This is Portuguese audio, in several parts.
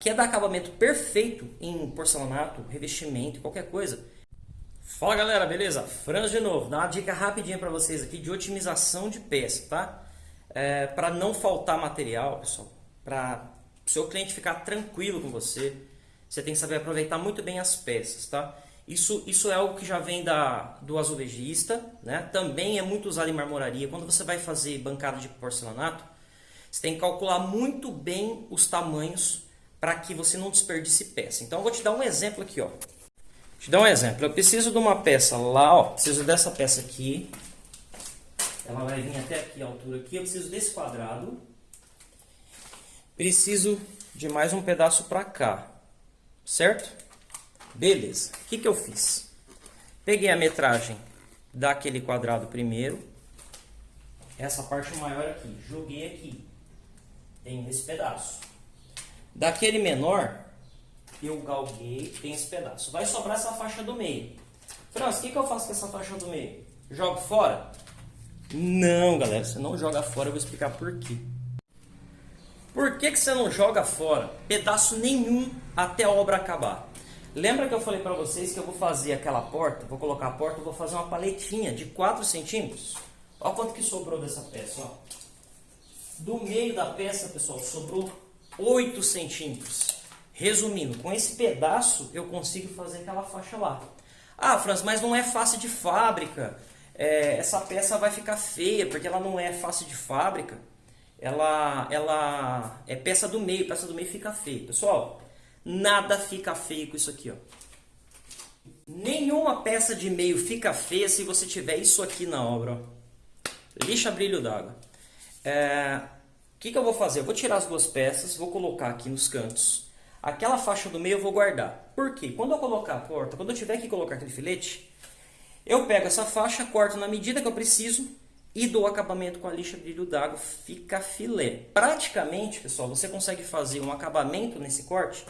quer dar acabamento perfeito em porcelanato, revestimento, qualquer coisa. Fala galera, beleza? Franz de novo, dá uma dica rapidinha para vocês aqui de otimização de peça, tá? É, para não faltar material, pessoal, para o seu cliente ficar tranquilo com você, você tem que saber aproveitar muito bem as peças, tá? Isso, isso é algo que já vem da, do azulejista, né? Também é muito usado em marmoraria. Quando você vai fazer bancada de porcelanato, você tem que calcular muito bem os tamanhos para que você não desperdice peça. Então eu vou te dar um exemplo aqui, ó. Te dar um exemplo. Eu preciso de uma peça lá, ó. Preciso dessa peça aqui. Ela vai vir até aqui a altura aqui. Eu preciso desse quadrado. Preciso de mais um pedaço para cá. Certo? Beleza. O que, que eu fiz? Peguei a metragem daquele quadrado primeiro. Essa parte maior aqui. Joguei aqui. Tem esse pedaço. Daquele menor, eu galguei, tem esse pedaço. Vai sobrar essa faixa do meio. Franz, o que, que eu faço com essa faixa do meio? Jogo fora? Não, galera, você não joga fora, eu vou explicar por quê. Por que, que você não joga fora pedaço nenhum até a obra acabar? Lembra que eu falei para vocês que eu vou fazer aquela porta, vou colocar a porta, vou fazer uma paletinha de 4 centímetros? Olha quanto que sobrou dessa peça, ó. Do meio da peça, pessoal, sobrou 8 centímetros. Resumindo, com esse pedaço eu consigo fazer aquela faixa lá. Ah, Franz, mas não é fácil de fábrica. É, essa peça vai ficar feia, porque ela não é fácil de fábrica. Ela, ela é peça do meio, peça do meio fica feia. Pessoal, nada fica feio com isso aqui. Ó. Nenhuma peça de meio fica feia se você tiver isso aqui na obra. Ó. Lixa brilho d'água. É, o que, que eu vou fazer? Eu vou tirar as duas peças, vou colocar aqui nos cantos. Aquela faixa do meio eu vou guardar. Por quê? Quando eu colocar a porta, quando eu tiver que colocar aquele filete, eu pego essa faixa, corto na medida que eu preciso e dou acabamento com a lixa brilho d'água, fica filé. Praticamente, pessoal, você consegue fazer um acabamento nesse corte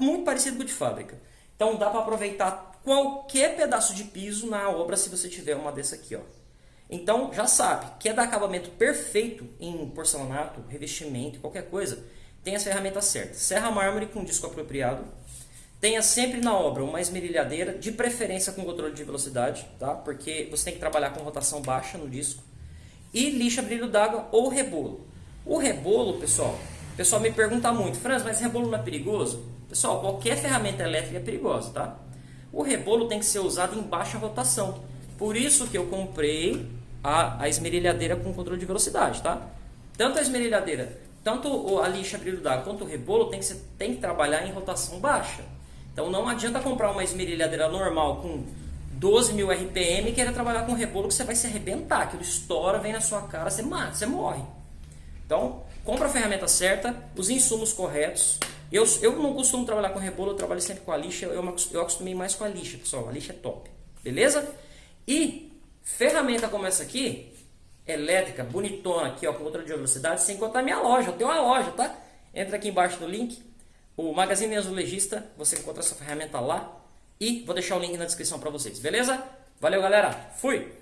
muito parecido com o de fábrica. Então dá para aproveitar qualquer pedaço de piso na obra se você tiver uma dessa aqui, ó. Então, já sabe, quer dar acabamento perfeito em porcelanato, revestimento, qualquer coisa, tem as ferramentas certas. Serra mármore com disco apropriado. Tenha sempre na obra uma esmerilhadeira, de preferência com controle de velocidade, tá? porque você tem que trabalhar com rotação baixa no disco. E lixa brilho d'água ou rebolo. O rebolo, pessoal, o pessoal me pergunta muito, Franz, mas rebolo não é perigoso? Pessoal, qualquer ferramenta elétrica é perigosa, tá? O rebolo tem que ser usado em baixa rotação. Por isso que eu comprei a, a esmerilhadeira com controle de velocidade, tá? Tanto a esmerilhadeira, tanto a lixa brilho d'água quanto o rebolo tem que, ser, tem que trabalhar em rotação baixa. Então não adianta comprar uma esmerilhadeira normal com 12 mil RPM e querer trabalhar com rebolo que você vai se arrebentar, aquilo estoura, vem na sua cara, você mata, você morre. Então, compra a ferramenta certa, os insumos corretos. Eu, eu não costumo trabalhar com rebolo, eu trabalho sempre com a lixa, eu, eu acostumei mais com a lixa, pessoal, a lixa é top. Beleza? E Ferramenta como essa aqui, elétrica, bonitona aqui, ó, com controle de velocidade, sem contar minha loja. Eu tenho uma loja, tá? Entra aqui embaixo no link, o Magazine Azulejista, você encontra essa ferramenta lá. E vou deixar o link na descrição para vocês, beleza? Valeu, galera. Fui!